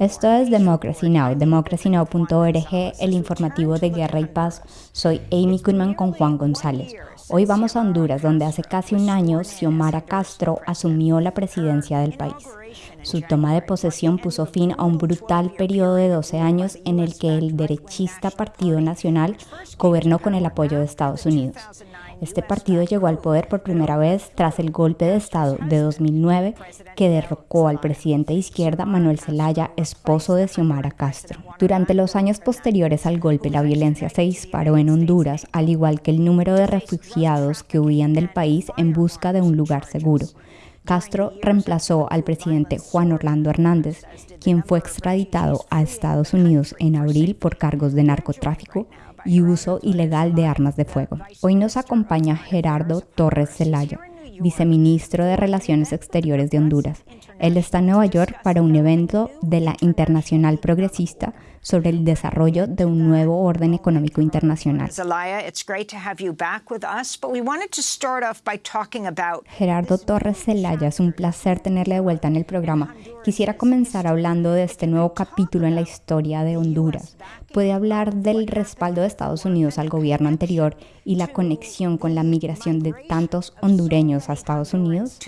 Esto es Democracy Now!, democracynow.org, el informativo de Guerra y Paz. Soy Amy Goodman con Juan González. Hoy vamos a Honduras, donde hace casi un año Xiomara Castro asumió la presidencia del país. Su toma de posesión puso fin a un brutal periodo de 12 años en el que el derechista Partido Nacional gobernó con el apoyo de Estados Unidos. Este partido llegó al poder por primera vez tras el golpe de Estado de 2009 que derrocó al presidente de izquierda Manuel Zelaya, esposo de Xiomara Castro. Durante los años posteriores al golpe, la violencia se disparó en Honduras, al igual que el número de refugiados que huían del país en busca de un lugar seguro. Castro reemplazó al presidente Juan Orlando Hernández, quien fue extraditado a Estados Unidos en abril por cargos de narcotráfico y uso ilegal de armas de fuego. Hoy nos acompaña Gerardo Torres Zelaya, viceministro de Relaciones Exteriores de Honduras. Él está en Nueva York para un evento de la Internacional Progresista sobre el desarrollo de un nuevo orden económico internacional. Gerardo Torres Zelaya, es un placer tenerle de vuelta en el programa. Quisiera comenzar hablando de este nuevo capítulo en la historia de Honduras. ¿Puede hablar del respaldo de Estados Unidos al gobierno anterior y la conexión con la migración de tantos hondureños a Estados Unidos?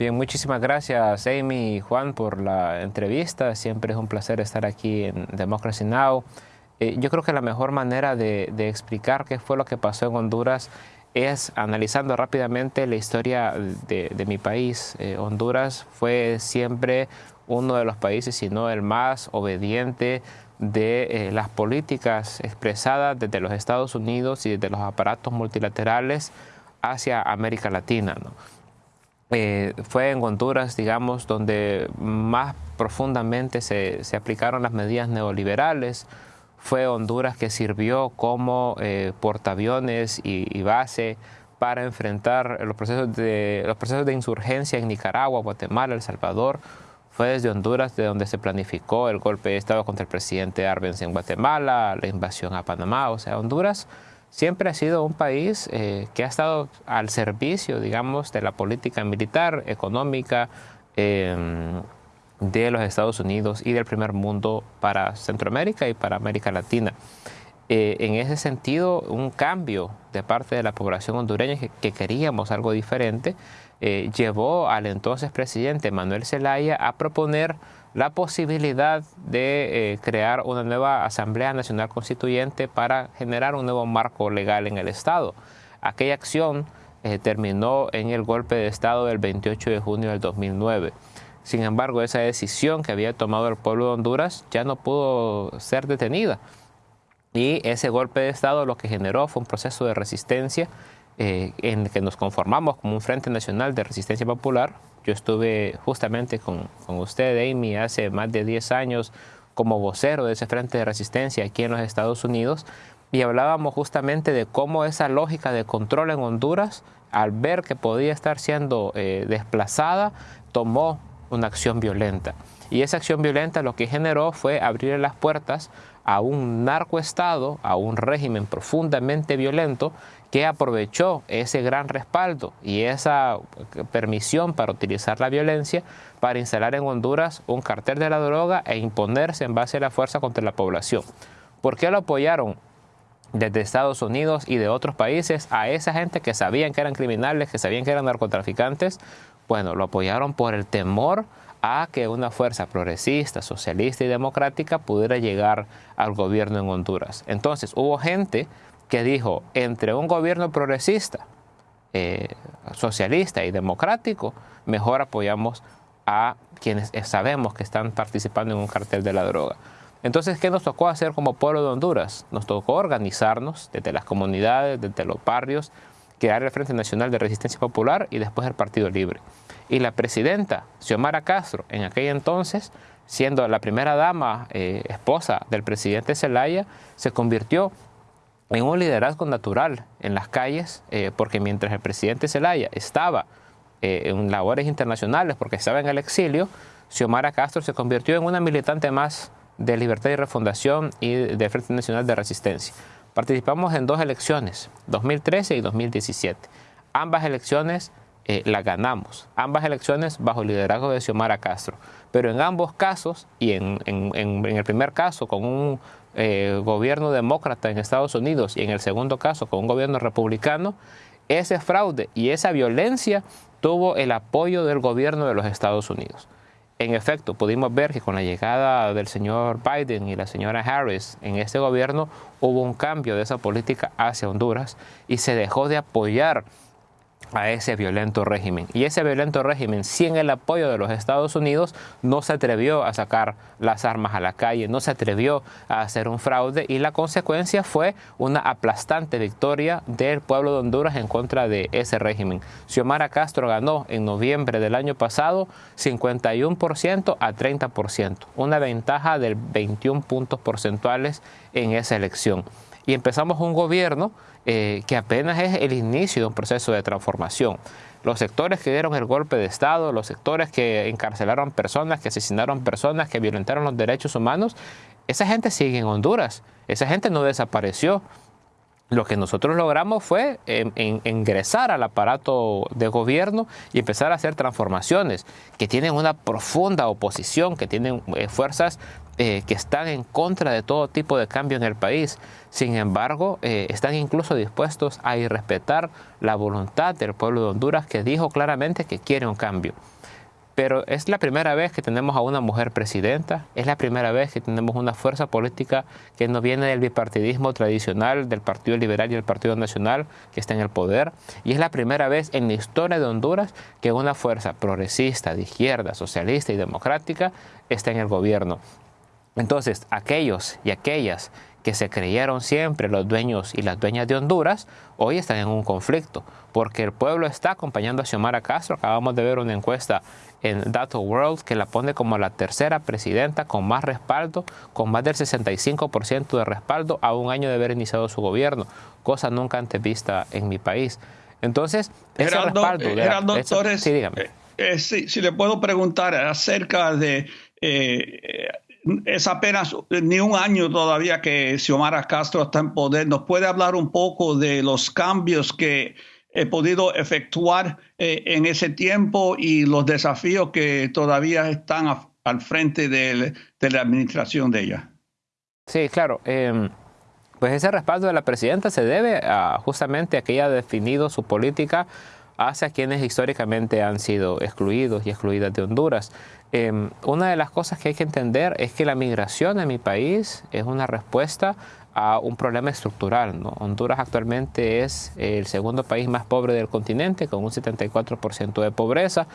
Bien, muchísimas gracias Amy y Juan por la entrevista. Siempre es un placer estar aquí en Democracy Now! Eh, yo creo que la mejor manera de, explicar qué fue lo que pasó en Honduras es analizando rápidamente la historia de, mi país. Eh, Honduras fue siempre uno de los países, si no el más obediente de eh, las políticas expresadas desde los Estados Unidos y desde los aparatos multilaterales hacia América Latina. Eh, fue en Honduras, digamos, donde más profundamente se, aplicaron las medidas neoliberales. Fue Honduras que sirvió como eh, portaaviones y, base para enfrentar los procesos, de, los procesos de insurgencia en Nicaragua, Guatemala, El Salvador. Fue desde Honduras de donde se planificó el golpe de Estado contra el presidente Arbenz en Guatemala, la invasión a Panamá. O sea, Honduras siempre ha sido un país eh, que ha estado al servicio, digamos, de la política militar, económica em, de los Estados Unidos y del primer mundo para Centroamérica y para América Latina. Eh, en ese sentido, un cambio de parte de la población hondureña que, queríamos algo diferente, eh, llevó al entonces presidente Manuel Zelaya a proponer la posibilidad de eh, crear una nueva Asamblea Nacional Constituyente para generar un nuevo marco legal en el Estado. Aquella acción eh, terminó en el golpe de Estado del 28 de junio del 2009. Sin embargo, esa decisión que había tomado el pueblo de Honduras ya no pudo ser detenida. Y ese golpe de Estado lo que generó fue un proceso de resistencia eh, en el que nos conformamos como un Frente Nacional de Resistencia Popular, yo estuve justamente con, con usted, Amy, hace más de 10 años como vocero de ese frente de resistencia aquí en los Estados Unidos y hablábamos justamente de cómo esa lógica de control en Honduras, al ver que podía estar siendo eh, desplazada, tomó una acción violenta. Y esa acción violenta lo que generó fue abrir las puertas a un narcoestado, a un régimen profundamente violento que aprovechó ese gran respaldo y esa permisión para utilizar la violencia para instalar en Honduras un cartel de la droga e imponerse en base a la fuerza contra la población. ¿Por qué lo apoyaron desde Estados Unidos y de otros países a esa gente que sabían que eran criminales, que sabían que eran narcotraficantes? Bueno, lo apoyaron por el temor a que una fuerza progresista, socialista y democrática pudiera llegar al gobierno en Honduras. Entonces hubo gente que dijo, entre un gobierno progresista, eh, socialista y democrático, mejor apoyamos a quienes sabemos que están participando en un cartel de la droga. Entonces, ¿qué nos tocó hacer como pueblo de Honduras? Nos tocó organizarnos desde las comunidades, desde los barrios, crear el Frente Nacional de Resistencia Popular y después el Partido Libre. Y la presidenta, Xiomara Castro, en aquel entonces, siendo la primera dama, eh, esposa del presidente Zelaya, se convirtió en un liderazgo natural en las calles, eh, porque mientras el presidente Zelaya estaba eh, en labores internacionales, porque estaba en el exilio, Xiomara Castro se convirtió en una militante más de Libertad y Refundación y de Frente Nacional de Resistencia. Participamos en dos elecciones, 2013 y 2017. Ambas elecciones eh, la ganamos. Ambas elecciones bajo el liderazgo de Xiomara Castro. Pero en ambos casos, y en, el primer caso con un eh, gobierno demócrata en Estados Unidos y en el segundo caso con un gobierno republicano, ese fraude y esa violencia tuvo el apoyo del gobierno de los Estados Unidos. En efecto, pudimos ver que con la llegada del señor Biden y la señora Harris en este gobierno hubo un cambio de esa política hacia Honduras y se dejó de apoyar a ese violento régimen. Y ese violento régimen, sin el apoyo de los Estados Unidos, no se atrevió a sacar las armas a la calle, no se atrevió a hacer un fraude y la consecuencia fue una aplastante victoria del pueblo de Honduras en contra de ese régimen. Xiomara Castro ganó en noviembre del año pasado 51% a 30%, una ventaja de 21 puntos porcentuales en esa elección. Y empezamos un gobierno eh, que apenas es el inicio de un proceso de transformación. Los sectores que dieron el golpe de Estado, los sectores que encarcelaron personas, que asesinaron personas, que violentaron los derechos humanos, esa gente sigue en Honduras, esa gente no desapareció. Lo que nosotros logramos fue ingresar al aparato de gobierno y empezar a hacer transformaciones que tienen una profunda oposición, que tienen eh, fuerzas eh, que están en contra de todo tipo de cambio en el país. Sin embargo, eh, están incluso dispuestos a irrespetar la voluntad del pueblo de Honduras que dijo claramente que quiere un cambio. Pero es la primera vez que tenemos a una mujer presidenta, es la primera vez que tenemos una fuerza política que no viene del bipartidismo tradicional del Partido Liberal y el Partido Nacional que está en el poder, y es la primera vez en la historia de Honduras que una fuerza progresista, de izquierda, socialista y democrática está en el gobierno. Entonces, aquellos y aquellas que se creyeron siempre los dueños y las dueñas de Honduras, hoy están en un conflicto, porque el pueblo está acompañando a Xiomara Castro. Acabamos de ver una encuesta en Data World que la pone como la tercera presidenta con más respaldo, con más del 65% de respaldo a un año de haber iniciado su gobierno, cosa nunca antes vista en mi país. Entonces, ese respaldo... De sí, dígame. Eh, eh, si le puedo preguntar acerca de... Eh, es apenas ni un año todavía que Xiomara Castro está en poder. ¿Nos puede hablar un poco de los cambios que he podido efectuar eh, en ese tiempo y los desafíos que todavía están al frente de, la administración de ella? Sí, claro. Em, pues ese respaldo de la presidenta se debe a justamente a que ella ha definido su política hacia quienes históricamente han sido excluidos y excluidas de Honduras. Em, una de las cosas que hay que entender es que la migración en mi país es una respuesta a un problema estructural. Honduras actualmente es el segundo país más pobre del continente, con un 74% de pobreza,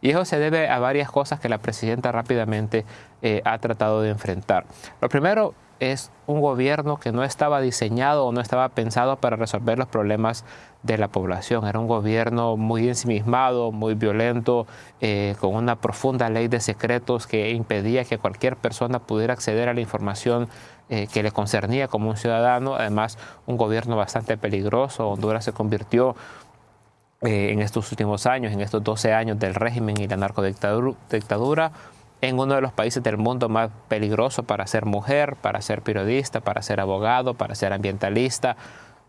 y eso se debe a varias cosas que la presidenta rápidamente eh, ha tratado de enfrentar. Lo primero es un gobierno que no estaba diseñado o no estaba pensado para resolver los problemas de la población. Era un gobierno muy ensimismado, muy violento, eh, con una profunda ley de secretos que impedía que cualquier persona pudiera acceder a la información eh, que le concernía como un ciudadano. Además, un gobierno bastante peligroso. Honduras se convirtió eh, en estos últimos años, en estos 12 años del régimen y la narcodictadura, en uno de los países del mundo más peligroso para ser mujer, para ser periodista, para ser abogado, para ser ambientalista,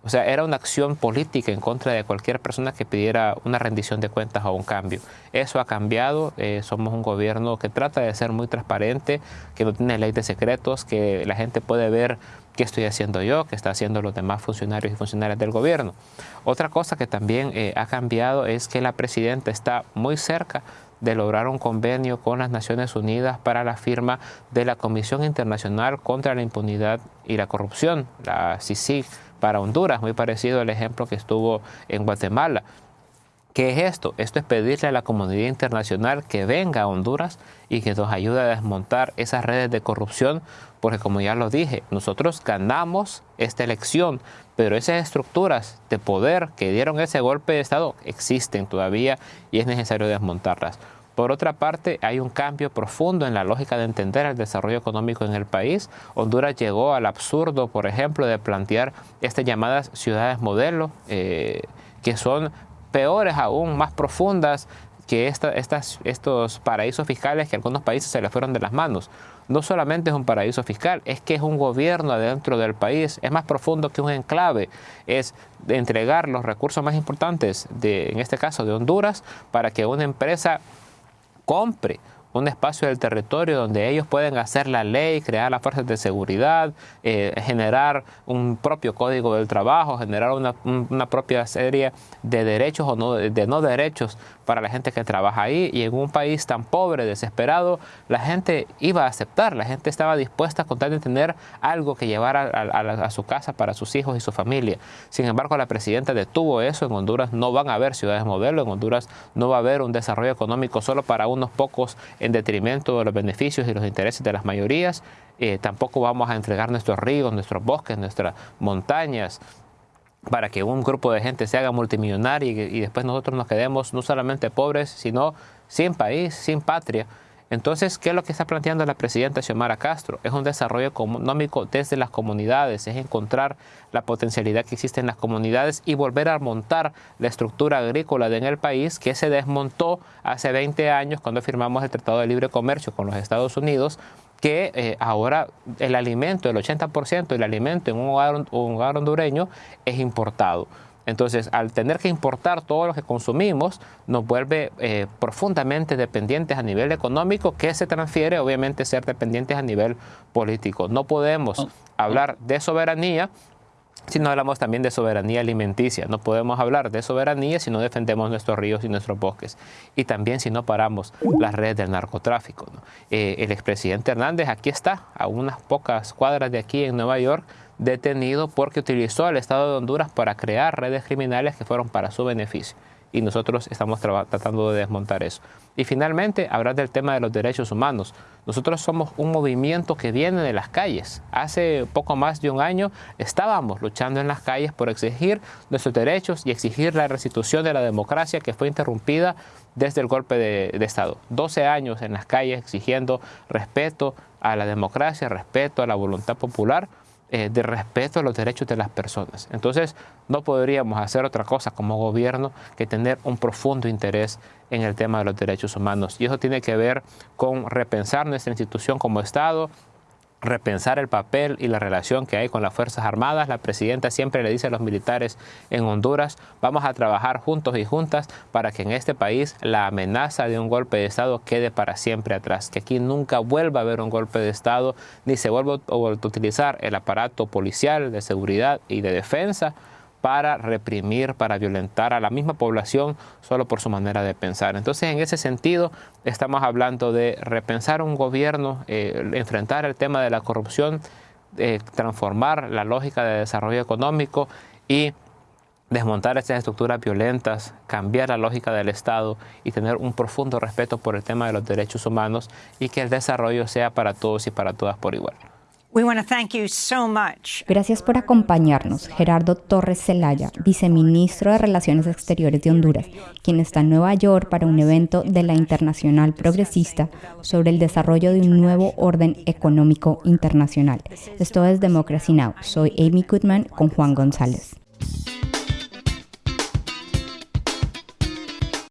o sea, era una acción política en contra de cualquier persona que pidiera una rendición de cuentas o un cambio. Eso ha cambiado. Eh, somos un gobierno que trata de ser muy transparente, que no tiene ley de secretos, que la gente puede ver qué estoy haciendo yo, qué está haciendo los demás funcionarios y funcionarias del gobierno. Otra cosa que también eh, ha cambiado es que la presidenta está muy cerca de lograr un convenio con las Naciones Unidas para la firma de la Comisión Internacional contra la Impunidad y la Corrupción, la CICIG para Honduras, muy parecido al ejemplo que estuvo en Guatemala. ¿Qué es esto? Esto es pedirle a la comunidad internacional que venga a Honduras y que nos ayude a desmontar esas redes de corrupción, porque como ya lo dije, nosotros ganamos esta elección, pero esas estructuras de poder que dieron ese golpe de Estado existen todavía y es necesario desmontarlas. Por otra parte, hay un cambio profundo en la lógica de entender el desarrollo económico en el país. Honduras llegó al absurdo, por ejemplo, de plantear estas llamadas ciudades modelo, eh, que son peores aún, más profundas, que estas, estos paraísos fiscales que algunos países se les fueron de las manos, no solamente es un paraíso fiscal, es que es un gobierno adentro del país, es más profundo que un enclave, es entregar los recursos más importantes, de, en este caso de Honduras, para que una empresa compre un espacio del territorio donde ellos pueden hacer la ley, crear las fuerzas de seguridad, eh, generar un propio código del trabajo, generar una, una propia serie de derechos o no, de no derechos para la gente que trabaja ahí y en un país tan pobre, desesperado, la gente iba a aceptar, la gente estaba dispuesta a contar de tener algo que llevar a, a, su casa para sus hijos y su familia. Sin embargo, la presidenta detuvo eso, en Honduras no van a haber ciudades modelo, en Honduras no va a haber un desarrollo económico solo para unos pocos en detrimento de los beneficios y los intereses de las mayorías, eh, tampoco vamos a entregar nuestros ríos, nuestros bosques, nuestras montañas, para que un grupo de gente se haga multimillonario y, después nosotros nos quedemos no solamente pobres, sino sin país, sin patria. Entonces, ¿qué es lo que está planteando la presidenta Xiomara Castro? Es un desarrollo económico desde las comunidades, es encontrar la potencialidad que existe en las comunidades y volver a montar la estructura agrícola en el país que se desmontó hace 20 años cuando firmamos el Tratado de Libre Comercio con los Estados Unidos que eh, ahora el alimento, el 80% del alimento en un hogar, hondureño es importado. Entonces, al tener que importar todo lo que consumimos, nos vuelve eh, profundamente dependientes a nivel económico, que se transfiere obviamente ser dependientes a nivel político. No podemos oh, hablar de soberanía si no hablamos también de soberanía alimenticia. No podemos hablar de soberanía si no defendemos nuestros ríos y nuestros bosques. Y también si no paramos las redes del narcotráfico. Eh, el expresidente Hernández aquí está, a unas pocas cuadras de aquí en Nueva York, detenido porque utilizó al Estado de Honduras para crear redes criminales que fueron para su beneficio y nosotros estamos tratando de desmontar eso. Y finalmente, hablar del tema de los derechos humanos. Nosotros somos un movimiento que viene de las calles. Hace poco más de un año estábamos luchando en las calles por exigir nuestros derechos y exigir la restitución de la democracia que fue interrumpida desde el golpe de, de Estado. 12 años en las calles exigiendo respeto a la democracia, respeto a la voluntad popular eh, de respeto a los derechos de las personas. Entonces, no podríamos hacer otra cosa como gobierno que tener un profundo interés en el tema de los derechos humanos. Y eso tiene que ver con repensar nuestra institución como Estado, repensar el papel y la relación que hay con las Fuerzas Armadas. La presidenta siempre le dice a los militares en Honduras, vamos a trabajar juntos y juntas para que en este país la amenaza de un golpe de Estado quede para siempre atrás, que aquí nunca vuelva a haber un golpe de Estado, ni se vuelva a utilizar el aparato policial de seguridad y de defensa para reprimir, para violentar a la misma población solo por su manera de pensar. Entonces, en ese sentido, estamos hablando de repensar un gobierno, eh, enfrentar el tema de la corrupción, eh, transformar la lógica de desarrollo económico y desmontar estas estructuras violentas, cambiar la lógica del Estado y tener un profundo respeto por el tema de los derechos humanos y que el desarrollo sea para todos y para todas por igual. Gracias por acompañarnos, Gerardo Torres Zelaya, viceministro de Relaciones Exteriores de Honduras, quien está en Nueva York para un evento de la Internacional Progresista sobre el desarrollo de un nuevo orden económico internacional. Esto es Democracy Now! Soy Amy Goodman con Juan González.